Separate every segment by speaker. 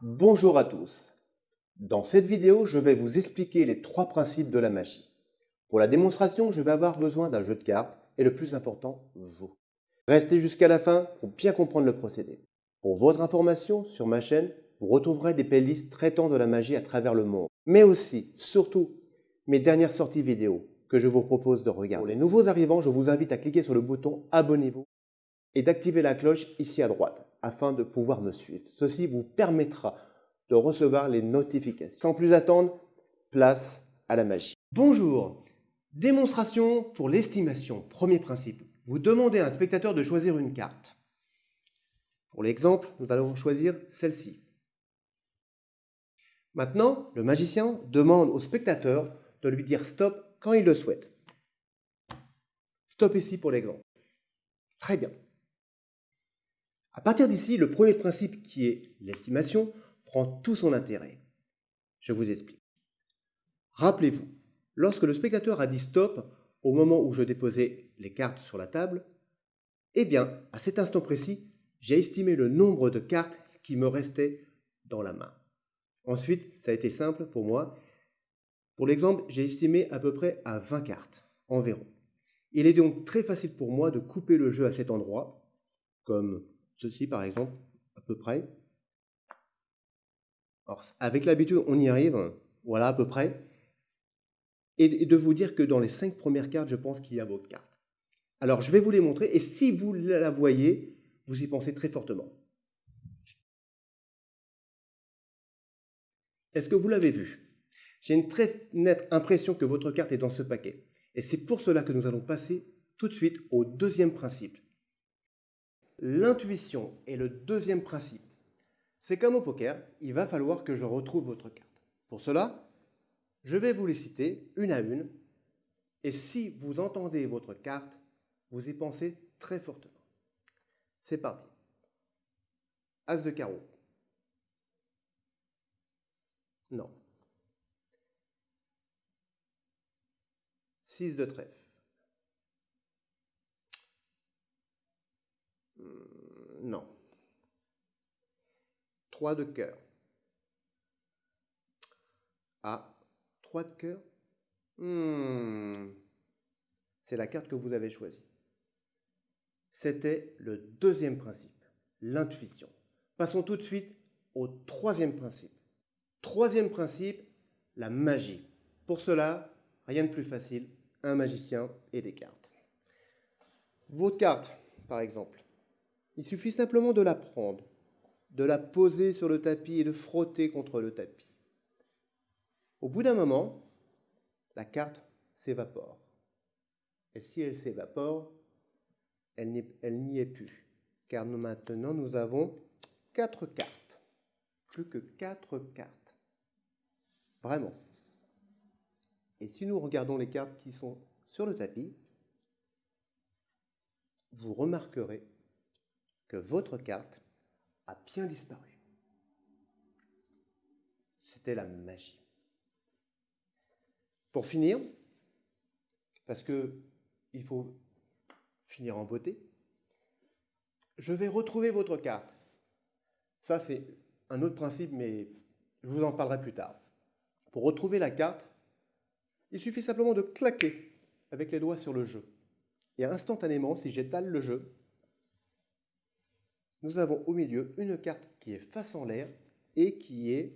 Speaker 1: Bonjour à tous. Dans cette vidéo, je vais vous expliquer les trois principes de la magie. Pour la démonstration, je vais avoir besoin d'un jeu de cartes et le plus important, vous. Restez jusqu'à la fin pour bien comprendre le procédé. Pour votre information, sur ma chaîne, vous retrouverez des playlists traitant de la magie à travers le monde, mais aussi, surtout, mes dernières sorties vidéo que je vous propose de regarder. Pour les nouveaux arrivants, je vous invite à cliquer sur le bouton Abonnez-vous et d'activer la cloche ici à droite afin de pouvoir me suivre. Ceci vous permettra de recevoir les notifications. Sans plus attendre, place à la magie. Bonjour Démonstration pour l'estimation. Premier principe. Vous demandez à un spectateur de choisir une carte. Pour l'exemple, nous allons choisir celle-ci. Maintenant, le magicien demande au spectateur de lui dire stop quand il le souhaite. Stop ici pour l'exemple. Très bien. À partir d'ici, le premier principe qui est l'estimation prend tout son intérêt. Je vous explique. Rappelez-vous, lorsque le spectateur a dit stop au moment où je déposais les cartes sur la table, eh bien, à cet instant précis, j'ai estimé le nombre de cartes qui me restaient dans la main. Ensuite, ça a été simple pour moi. Pour l'exemple, j'ai estimé à peu près à 20 cartes environ. Il est donc très facile pour moi de couper le jeu à cet endroit, comme ceci par exemple, à peu près. Alors, avec l'habitude, on y arrive, voilà à peu près. Et de vous dire que dans les cinq premières cartes, je pense qu'il y a votre carte. Alors, je vais vous les montrer, et si vous la voyez, vous y pensez très fortement. Est-ce que vous l'avez vu J'ai une très nette impression que votre carte est dans ce paquet. Et c'est pour cela que nous allons passer tout de suite au deuxième principe. L'intuition est le deuxième principe. C'est comme au poker, il va falloir que je retrouve votre carte. Pour cela, je vais vous les citer une à une, et si vous entendez votre carte, vous y pensez très fortement. C'est parti. As de carreau. Non. 6 de trèfle. Non. 3 de cœur. Ah, 3 de cœur? Hmm. C'est la carte que vous avez choisie. C'était le deuxième principe, l'intuition. Passons tout de suite au troisième principe. Troisième principe, la magie. Pour cela, rien de plus facile, un magicien et des cartes. Votre carte, par exemple, il suffit simplement de la prendre, de la poser sur le tapis et de frotter contre le tapis. Au bout d'un moment, la carte s'évapore. Et si elle s'évapore, elle n'y est plus. Car nous, maintenant, nous avons quatre cartes. Plus que quatre cartes. Vraiment. Et si nous regardons les cartes qui sont sur le tapis, vous remarquerez que votre carte a bien disparu. C'était la magie. Pour finir, parce que il faut finir en beauté, je vais retrouver votre carte. Ça, c'est un autre principe, mais je vous en parlerai plus tard. Pour retrouver la carte, il suffit simplement de claquer avec les doigts sur le jeu. Et instantanément, si j'étale le jeu, nous avons au milieu une carte qui est face en l'air et qui est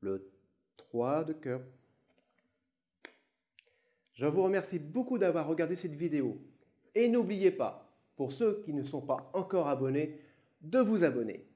Speaker 1: le 3 de cœur. Je vous remercie beaucoup d'avoir regardé cette vidéo. Et n'oubliez pas, pour ceux qui ne sont pas encore abonnés, de vous abonner.